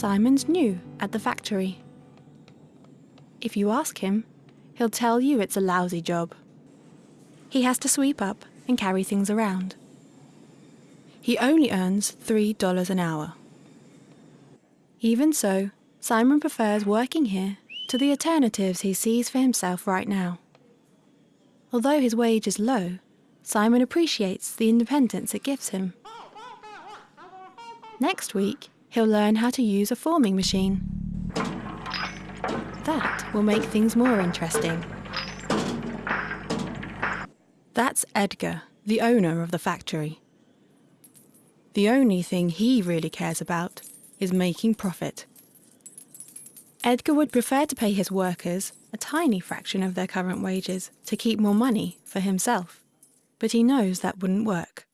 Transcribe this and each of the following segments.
Simon's new at the factory. If you ask him, he'll tell you it's a lousy job. He has to sweep up and carry things around. He only earns $3 an hour. Even so, Simon prefers working here to the alternatives he sees for himself right now. Although his wage is low, Simon appreciates the independence it gives him. Next week, he'll learn how to use a forming machine. That will make things more interesting. That's Edgar, the owner of the factory. The only thing he really cares about is making profit. Edgar would prefer to pay his workers a tiny fraction of their current wages to keep more money for himself, but he knows that wouldn't work.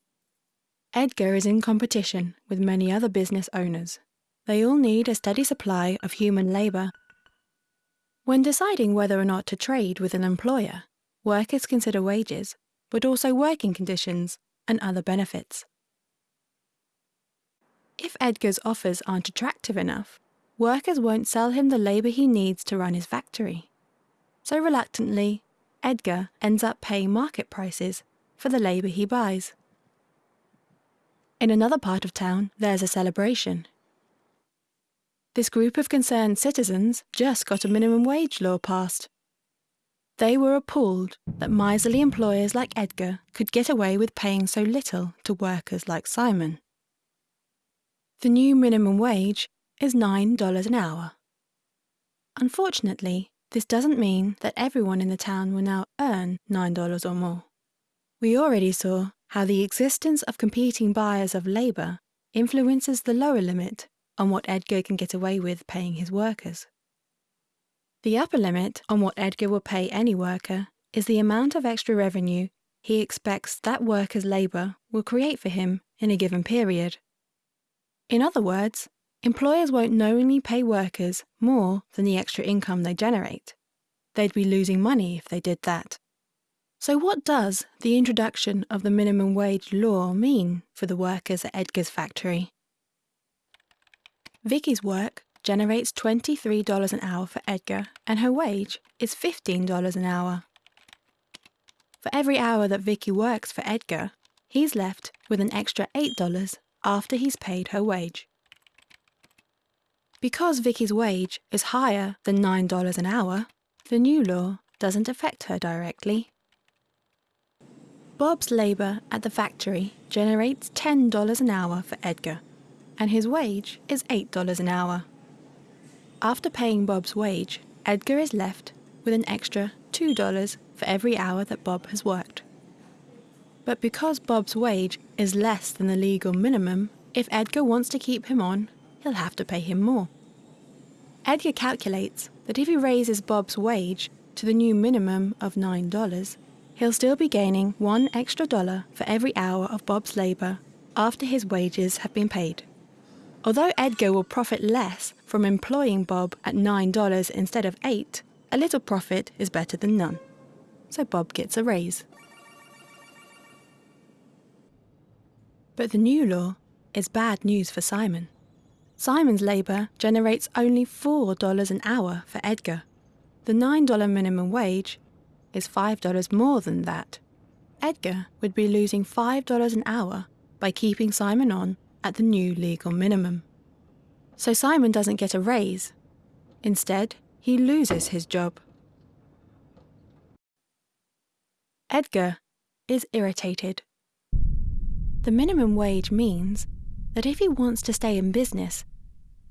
Edgar is in competition with many other business owners. They all need a steady supply of human labour. When deciding whether or not to trade with an employer, workers consider wages, but also working conditions and other benefits. If Edgar's offers aren't attractive enough, workers won't sell him the labour he needs to run his factory. So reluctantly, Edgar ends up paying market prices for the labour he buys. In another part of town, there's a celebration. This group of concerned citizens just got a minimum wage law passed. They were appalled that miserly employers like Edgar could get away with paying so little to workers like Simon. The new minimum wage is $9 an hour. Unfortunately, this doesn't mean that everyone in the town will now earn $9 or more. We already saw how the existence of competing buyers of labour influences the lower limit on what Edgar can get away with paying his workers. The upper limit on what Edgar will pay any worker is the amount of extra revenue he expects that worker's labour will create for him in a given period. In other words, employers won't knowingly pay workers more than the extra income they generate. They'd be losing money if they did that. So what does the introduction of the minimum wage law mean for the workers at Edgar's factory? Vicky's work generates $23 an hour for Edgar and her wage is $15 an hour. For every hour that Vicky works for Edgar, he's left with an extra $8 after he's paid her wage. Because Vicky's wage is higher than $9 an hour, the new law doesn't affect her directly. Bob's labour at the factory generates $10 an hour for Edgar, and his wage is $8 an hour. After paying Bob's wage, Edgar is left with an extra $2 for every hour that Bob has worked. But because Bob's wage is less than the legal minimum, if Edgar wants to keep him on, he'll have to pay him more. Edgar calculates that if he raises Bob's wage to the new minimum of $9, he'll still be gaining one extra dollar for every hour of Bob's labour after his wages have been paid. Although Edgar will profit less from employing Bob at $9 instead of 8 a little profit is better than none. So Bob gets a raise. But the new law is bad news for Simon. Simon's labour generates only $4 an hour for Edgar. The $9 minimum wage is $5 more than that. Edgar would be losing $5 an hour by keeping Simon on at the new legal minimum. So Simon doesn't get a raise. Instead, he loses his job. Edgar is irritated. The minimum wage means that if he wants to stay in business,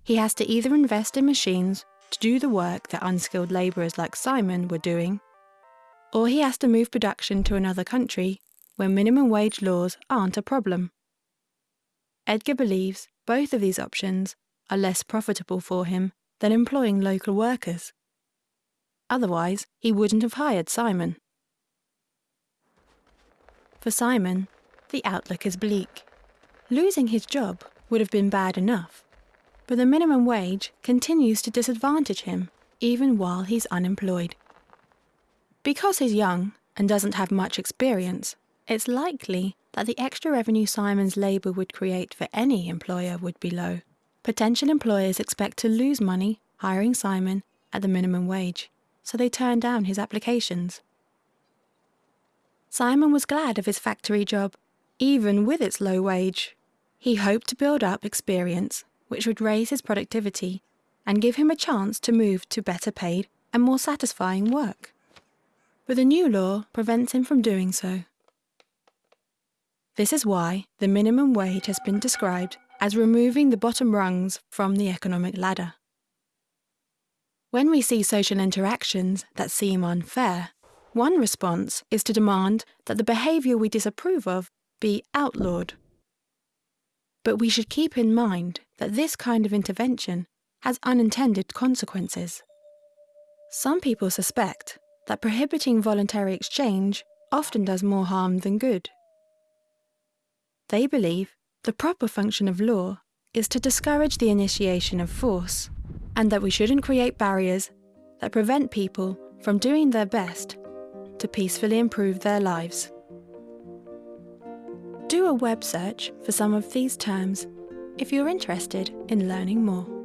he has to either invest in machines to do the work that unskilled labourers like Simon were doing, or he has to move production to another country where minimum wage laws aren't a problem. Edgar believes both of these options are less profitable for him than employing local workers. Otherwise, he wouldn't have hired Simon. For Simon, the outlook is bleak. Losing his job would have been bad enough, but the minimum wage continues to disadvantage him even while he's unemployed. Because he's young and doesn't have much experience, it's likely that the extra revenue Simon's labour would create for any employer would be low. potential employers expect to lose money hiring Simon at the minimum wage, so they turn down his applications. Simon was glad of his factory job, even with its low wage. He hoped to build up experience, which would raise his productivity and give him a chance to move to better paid and more satisfying work. But the new law prevents him from doing so. This is why the minimum wage has been described as removing the bottom rungs from the economic ladder. When we see social interactions that seem unfair, one response is to demand that the behaviour we disapprove of be outlawed. But we should keep in mind that this kind of intervention has unintended consequences. Some people suspect that prohibiting voluntary exchange often does more harm than good. They believe the proper function of law is to discourage the initiation of force, and that we shouldn't create barriers that prevent people from doing their best to peacefully improve their lives. Do a web search for some of these terms if you're interested in learning more.